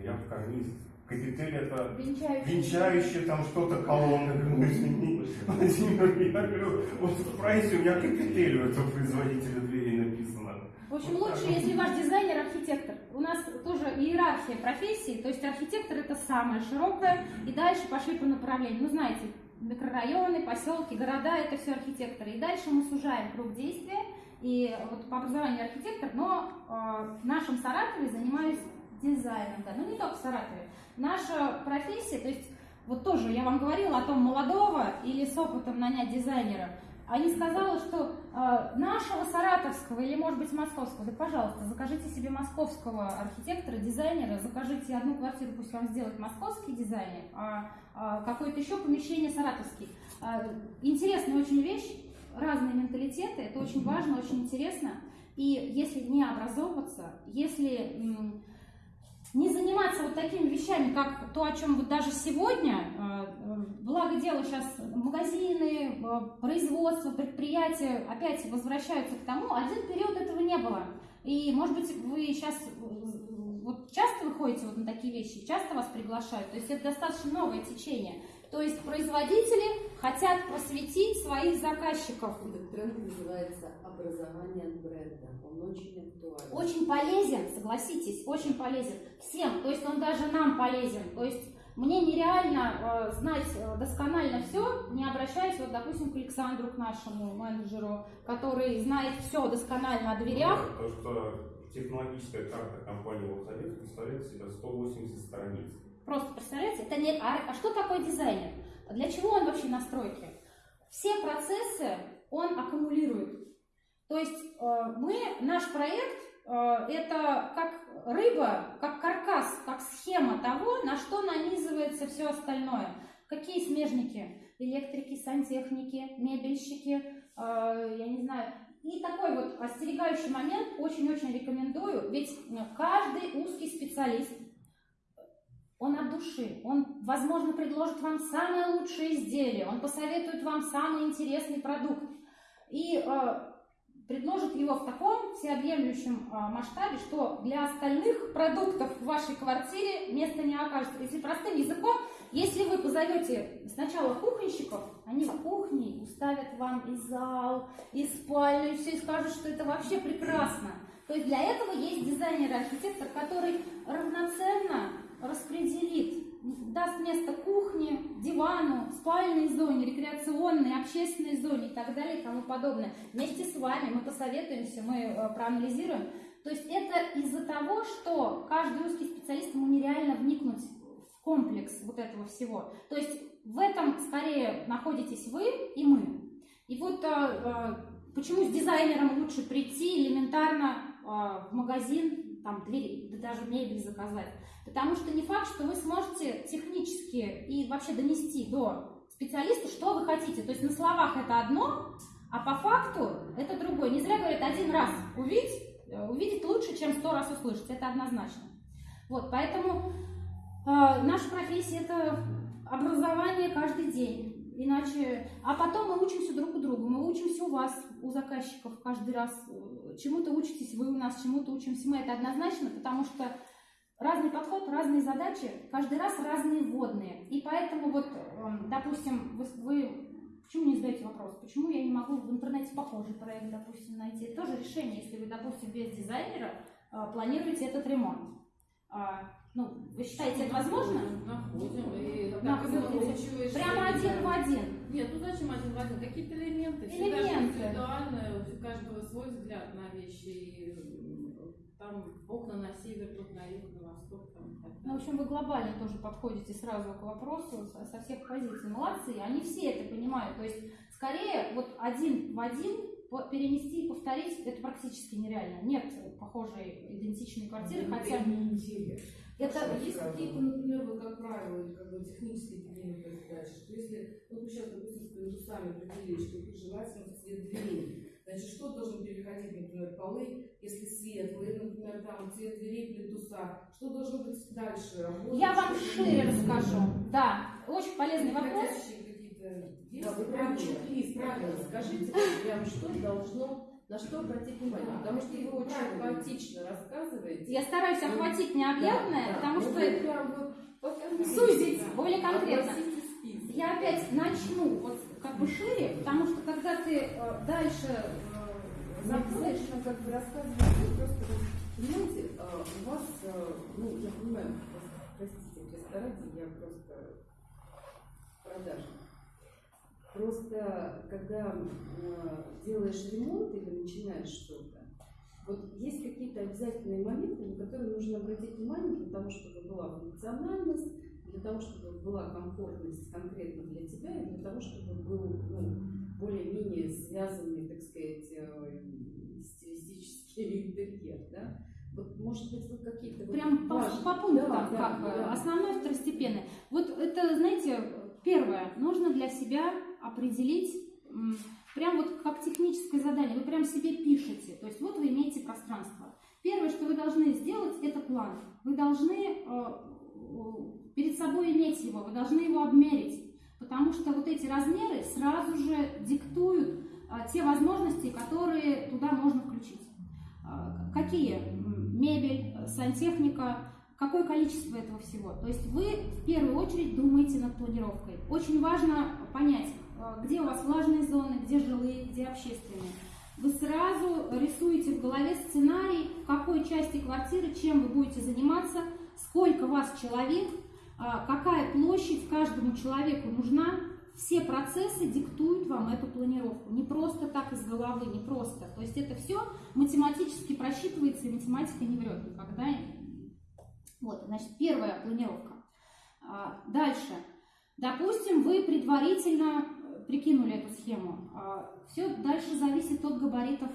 дверях карниз. Капитель это Венчающий. венчающее там что-то колонны. Ну, извини, Владимир, я говорю, вот в прайсе у меня капитель у этого производителя дверей написано. В общем, Вот так лучше, вот. если ваш дизайнер архитектор. У нас тоже иерархия профессий, то есть архитектор это самое широкое, и дальше пошли по направлению. Ну, знаете, микрорайоны, поселки, города это все архитекторы. И дальше мы сужаем круг действия. И вот по образованию архитектор, но э, в нашем Саратове занимаюсь дизайном, да, ну не только в Саратове. Наша профессия, то есть вот тоже я вам говорила о том молодого или с опытом нанять дизайнера. А не сказала, что э, нашего саратовского или, может быть, московского, да, пожалуйста, закажите себе московского архитектора, дизайнера, закажите одну квартиру, пусть вам сделает московский дизайнер, а, а какое-то еще помещение саратовский. А, интересная очень вещь, разные менталитеты, это очень важно, очень интересно. И если не образовываться, если м, не заниматься вот такими вещами, как то, о чем вот даже сегодня, э, благо дело сейчас магазины, э, производство, предприятия опять возвращаются к тому, один период этого не было. И, может быть, вы сейчас вот часто выходите вот на такие вещи, часто вас приглашают, то есть это достаточно новое течение. То есть производители хотят просветить своих заказчиков. Этот тренд называется образование бренда. Он очень актуален. Очень полезен, согласитесь, очень полезен всем. То есть он даже нам полезен. То есть мне нереально э, знать э, досконально все, не обращаясь, вот, допустим, к Александру, к нашему менеджеру, который знает все досконально о дверях. Ну, То, что технологическая карта компании Волховец представляет себя 180 страниц. Просто представляете, это не... А, а что такое дизайнер? Для чего он вообще на стройке? Все процессы он аккумулирует. То есть э, мы, наш проект, э, это как рыба, как каркас, как схема того, на что нанизывается все остальное. Какие смежники? Электрики, сантехники, мебельщики, э, я не знаю. И такой вот остерегающий момент очень-очень рекомендую, ведь э, каждый узкий специалист, он от души, он, возможно, предложит вам самое лучшее изделие, он посоветует вам самый интересный продукт. И э, предложит его в таком всеобъемлющем а, масштабе, что для остальных продуктов в вашей квартире места не окажется. Если простым языком, если вы позовете сначала кухонщиков, они в кухне уставят вам и зал, и спальню, и все, и скажут, что это вообще прекрасно. То есть для этого есть дизайнер-архитектор, который равноценно распределит, даст место кухне, дивану, спальной зоне, рекреационной, общественной зоне и так далее и тому подобное. Вместе с вами мы посоветуемся, мы э, проанализируем. То есть это из-за того, что каждый узкий специалист ему нереально вникнуть комплекс вот этого всего. То есть в этом скорее находитесь вы и мы. И вот э, э, почему с дизайнером лучше прийти элементарно э, в магазин, там двери, да даже мебель заказать. Потому что не факт, что вы сможете технически и вообще донести до специалиста, что вы хотите. То есть на словах это одно, а по факту это другое. Не зря говорят, один раз увидеть, увидеть лучше, чем сто раз услышать. Это однозначно. Вот, поэтому э, наша профессия это образование каждый день. Иначе, а потом мы учимся друг у друга, мы учимся у вас, у заказчиков каждый раз. Чему-то учитесь вы у нас, чему-то учимся мы. Это однозначно, потому что разный подход, разные задачи, каждый раз разные вводные. И поэтому вот, допустим, вы, вы почему не задаете вопрос, почему я не могу в интернете похожий проект, допустим, найти? Это тоже решение, если вы, допустим, без дизайнера планируете этот ремонт. Ну, вы считаете это возможно? Находим. И так Находите. Прямо один в один. Нет, ну зачем один в один? Какие-то элементы. Элементы. Индивидуально, у каждого свой взгляд на вещи. И там окна на север, тут на юг, на восток. Там, так Ну, в общем, вы глобально тоже подходите сразу к вопросу со, всех позиций. Молодцы, они все это понимают. То есть, скорее, вот один в один перенести и повторить, это практически нереально. Нет похожей идентичной квартиры, хотя... Это Это есть какие-то, например, вот как правило, как бы технические элементы задачи, что если, ну, вы сейчас, допустим, с плинтусами определили, что желательно цвет дверей, значит, что должен переходить, например, полы, если светлые, например, там цвет дверей плинтуса, что должно быть дальше? Работа, Я вам что- шире расскажу. Да, очень полезный вопрос. Переходящие какие-то есть Да, вы прям правила? чек-лист, правильно, скажите, прям что должно На что обратить внимание? Потому что вы очень хаотично рассказываете. Я стараюсь охватить необъятное, Да, да. потому Ну, что вы прям вот сузить более конкретно. Я опять начну вот как бы шире, потому что когда ты э, дальше э, заходишь, Достаточно как бы рассказывать, вы просто, понимаете, а, у вас, а, ну, я понимаю, вас, простите, в ресторане я просто продажник. Просто, когда а, делаешь ремонт или начинаешь что-то, вот есть какие-то обязательные моменты, на которые нужно обратить внимание для того, чтобы была функциональность, для того, чтобы была комфортность конкретно для тебя, и для того, чтобы был ну, более-менее связанный, так сказать, э, стилистический интерьер, да? Вот, может быть, вы какие-то... вот прям по, важные- по пунктам, Да, да, как бы, да. основное, второстепенное. Вот это, знаете, первое, нужно для себя определить, прям вот как техническое задание, вы прям себе пишете, то есть вот вы имеете пространство. Первое, что вы должны сделать, это план. Вы должны э, э, перед собой иметь его, вы должны его обмерить, потому что вот эти размеры сразу же диктуют а, те возможности, которые туда можно включить. Какие? Мебель, э, сантехника, какое количество этого всего. То есть вы в первую очередь думаете над планировкой. Очень важно понять, э, где у вас влажные зоны, где жилые, где общественные. Вы сразу рисуете в голове сценарий, в какой части квартиры, чем вы будете заниматься, сколько вас человек, а, какая площадь каждому человеку нужна. Все процессы диктуют вам эту планировку. Не просто так из головы, не просто. То есть это все математически просчитывается, и математика не врет никогда. Вот, значит, первая планировка. А, Дальше. Допустим, вы предварительно э, прикинули эту схему. Все дальше зависит от габаритов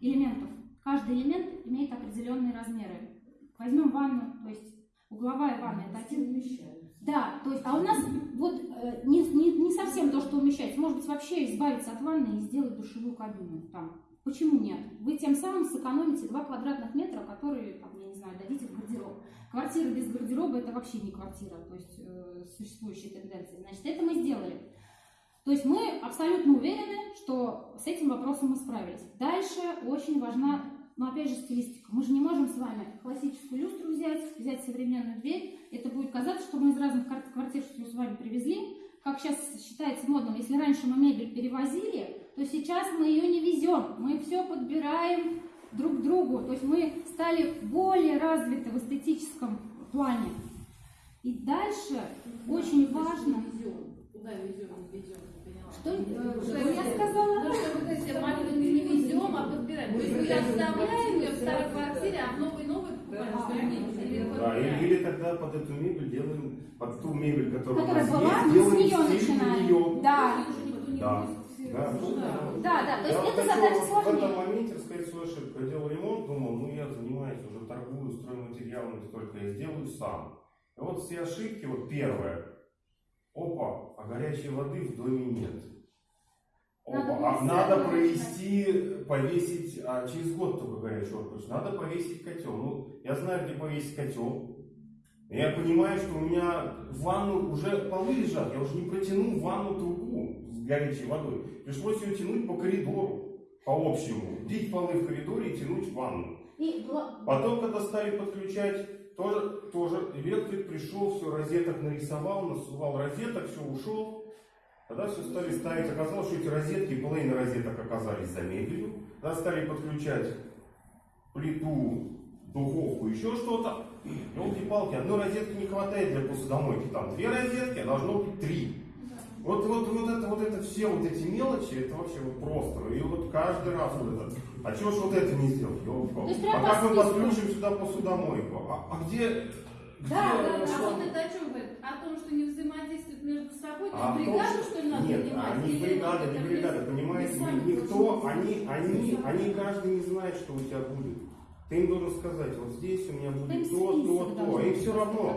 элементов. Каждый элемент имеет определенные размеры. Возьмем ванну, то есть угловая ванна это один да, то есть, а у нас вот э, не, не, не совсем то, что умещается. Может быть, вообще избавиться от ванны и сделать душевую кабину там. Почему нет? Вы тем самым сэкономите 2 квадратных метра, которые, там, я не знаю, дадите в. Квартира без гардероба это вообще не квартира, то есть э, существующие тенденции. Значит, это мы сделали. То есть мы абсолютно уверены, что с этим вопросом мы справились. Дальше очень важна, ну опять же, стилистика. Мы же не можем с вами классическую люстру взять, взять современную дверь. Это будет казаться, что мы из разных квар- квартир все с вами привезли. Как сейчас считается модным, если раньше мы мебель перевозили, то сейчас мы ее не везем. Мы все подбираем друг к другу. То есть мы стали более развиты в эстетическом плане. И дальше очень важно... Куда везем, не везем. Что, э, Что я сказала? Ну, что вот эти маленькие не везем, а подбираем. То есть мы оставляем ее в старой квартире, а в новой новой покупаем, Да, или, или тогда под эту мебель делаем, под ту мебель, которая, у Которая нас была, есть, мы с нее начинаем. Да, Уже никто не Да. Да, Ну, да. да, да. То есть это задача сложнее. Моменте рассказать свою ошибку. Я делал ремонт, думал, ну я занимаюсь уже торгую стройматериалами, только я сделаю сам. И вот все ошибки, вот первое. Опа, а горячей воды в доме нет. Опа, Надо а надо провести, повесить, а через год только горячую воду. Надо повесить котел. Ну, я знаю, где повесить котел. Я понимаю, что у меня в ванну уже полы лежат, я уже не протяну в ванну трубу с горячей водой. Пришлось ее тянуть по коридору, по общему. Дить полы в коридоре и тянуть в ванну. И Потом, когда стали подключать, тоже, тоже электрик пришел, все, розеток нарисовал, насувал розеток, все, ушел. Тогда все стали ставить, оказалось, что эти розетки, половина розеток оказались за мебелью. Тогда стали подключать плиту, духовку, еще что-то. Елки-палки, одной розетки не хватает для посудомойки. Там две розетки, а должно быть три. Вот, вот, вот, это, вот это все вот эти мелочи, это вообще вот просто. И вот каждый раз вот это. А чего ж вот это не сделать? То прям А как мы подключим сюда посудомойку? А, а где... где Да, да, да. А вот это о чем говорит? О том, что не взаимодействуют между собой? То А том, бригаду, что- ли, надо Нет, нанимать? они Или бригада, не бригада, понимаете? Никто, они, они, сами. они каждый не знает, что у тебя будет. Ты им должен сказать, вот здесь у меня будет то, то, то. Им все равно.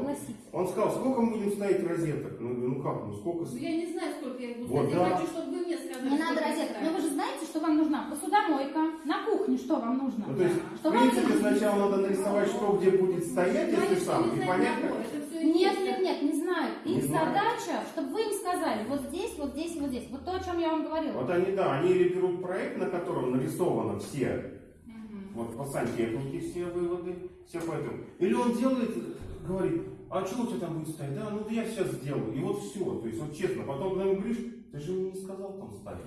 Он сказал, сколько мы будем ставить розеток? Ну, ну как, ну сколько? Ну, я не знаю, сколько я буду Вот ставить. Я да. хочу, чтобы вы мне сказали. Не надо розеток. Но вы же знаете, что вам нужна посудомойка. На кухне что вам нужно? Ну, то есть, Что в вам принципе, сначала надо нарисовать, что где будет стоять, если сам, и всё Нет, нет, нет, не знаю. Не Их знаю. задача, чтобы вы им сказали, вот здесь, вот здесь и вот здесь. Вот то, о чем я вам говорила. Вот они, да, они или берут проект, на котором нарисовано все. Вот по сантехнике все выводы, все по этому. Или он делает, говорит, а что у тебя там будет стоять? Да, ну да я сейчас сделаю. И вот все. То есть, вот честно, потом когда ему говоришь, ты же мне не сказал там ставить.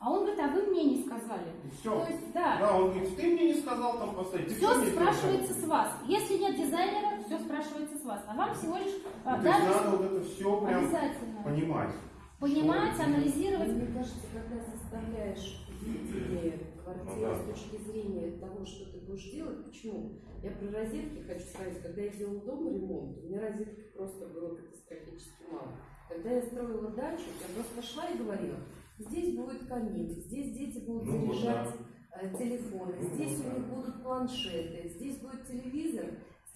А он говорит, а вы мне не сказали. И То все. есть, да, Да, он говорит, ты мне не сказал там поставить. Ты все спрашивается с вас. Если нет дизайнера, все спрашивается с вас. А вам всего лишь а, сказал? То есть надо вот это все прям обязательно понимать. понимать, Что- анализировать. Мне кажется, когда заставляешь видение квартиры Ну да. с точки зрения того, что ты будешь делать, почему? Я про розетки хочу сказать, когда я делала дома ремонт, у меня розетки просто было катастрофически мало. Когда я строила дачу, я просто шла и говорила, здесь будет камин, здесь дети будут Ну вот заряжать э, телефоны, Ну здесь вот у да. них будут планшеты, здесь будет телевизор,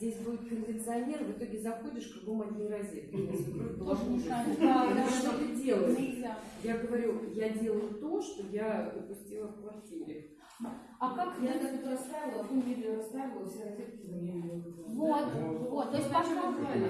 здесь будет кондиционер, в итоге заходишь, кругом одни розетки. Тоже мешает. Что ты делаешь? Я говорю, я делаю то, что я упустила в квартире. А как Я так это расставила, одну мебель расставила, все розетки за меня не выгрузила. Вот, вот, то есть пока...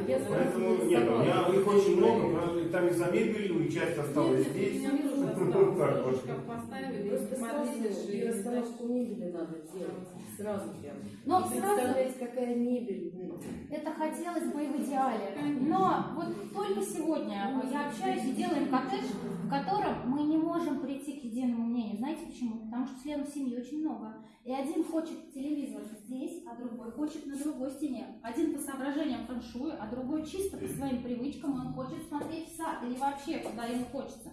Я Поэтому нет, у меня их очень много, там и за мебелью, и часть осталась Нет, здесь. у меня тоже Так осталось. вот. Шкаф поставили, Просто сразу смотрели, и расстановку мебели надо делать. Сразу прям. Но И сразу представлять, какая мебель. ну, это хотелось бы и в идеале. Но вот только сегодня я общаюсь и делаем коттедж, в котором мы не можем прийти к единому мнению. Знаете почему? Потому что членов семьи очень много. И один хочет телевизор здесь, а другой хочет на другой стене. Один по соображениям фэншуя, а другой чисто по своим привычкам, он хочет смотреть в сад или вообще, куда ему хочется.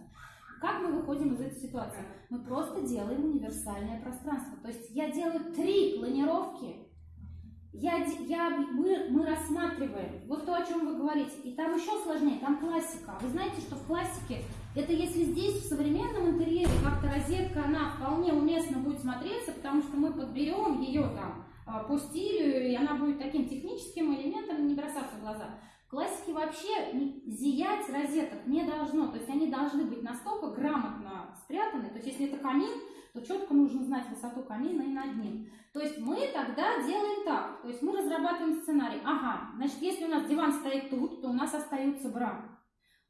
Как мы выходим из этой ситуации? Мы просто делаем универсальное пространство. То есть я делаю три планировки, я, я, мы, мы рассматриваем вот то, о чем вы говорите. И там еще сложнее, там классика. Вы знаете, что в классике, это если здесь в современном интерьере как-то розетка, она вполне уместно будет смотреться, потому что мы подберем ее там а, по стилю, и она будет таким техническим элементом, не бросаться в глаза. В классике вообще зиять розеток не должно, то есть они должны быть настолько грамотно спрятаны, то есть если это камин, то четко нужно знать высоту камина и над ним. То есть мы тогда делаем так, то есть мы разрабатываем сценарий. Ага, значит, если у нас диван стоит тут, то у нас остаются бра.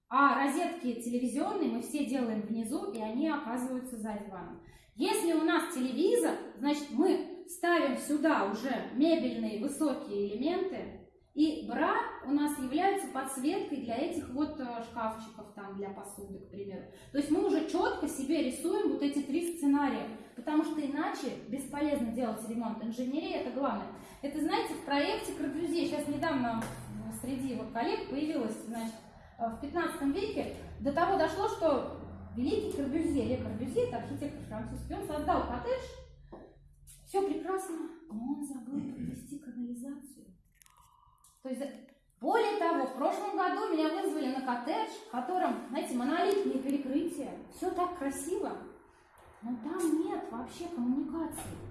А розетки телевизионные мы все делаем внизу, и они оказываются за диваном. Если у нас телевизор, значит, мы ставим сюда уже мебельные высокие элементы, и бра у нас являются подсветкой для этих вот э, шкафчиков там для посуды, к примеру. То есть мы уже четко себе рисуем вот эти три сценария, потому что иначе бесполезно делать ремонт. Инженерия это главное. Это, знаете, в проекте Корбюзье, сейчас недавно среди вот коллег появилось, значит, э, в 15 веке до того дошло, что великий Корбюзье, Ле Корбюзье, это архитектор французский, он создал коттедж, все прекрасно, но он забыл провести канализацию. То есть, более того, в прошлом году меня вызвали на коттедж, в котором, знаете, монолитные перекрытия, все так красиво, но там нет вообще коммуникации.